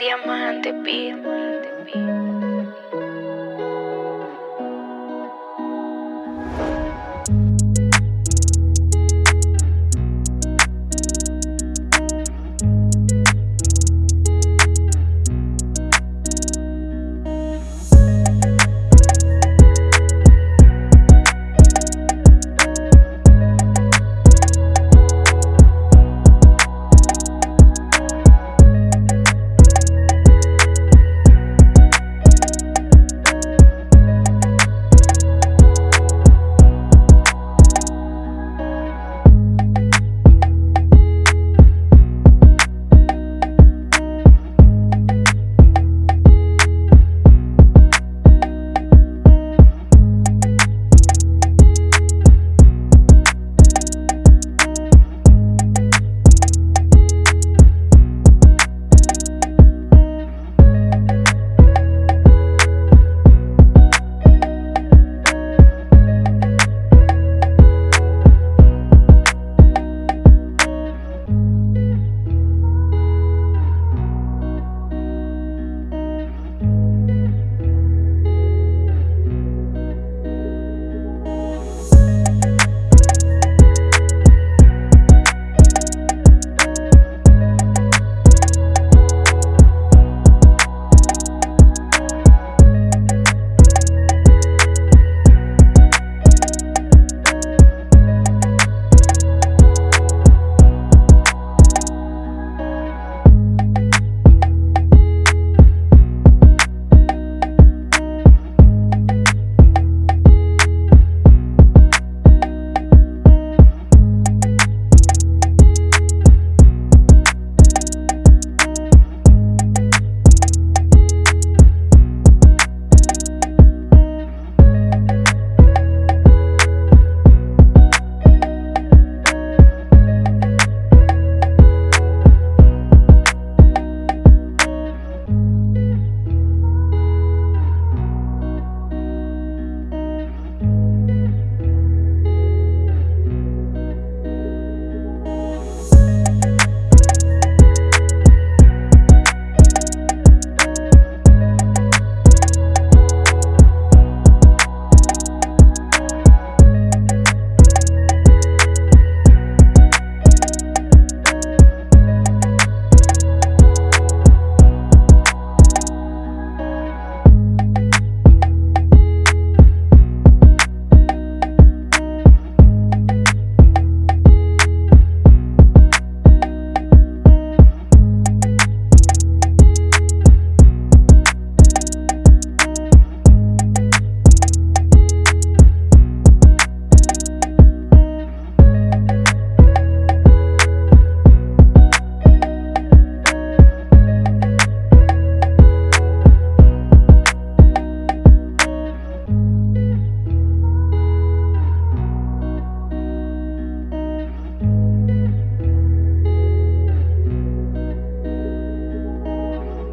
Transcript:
Diamante Beat.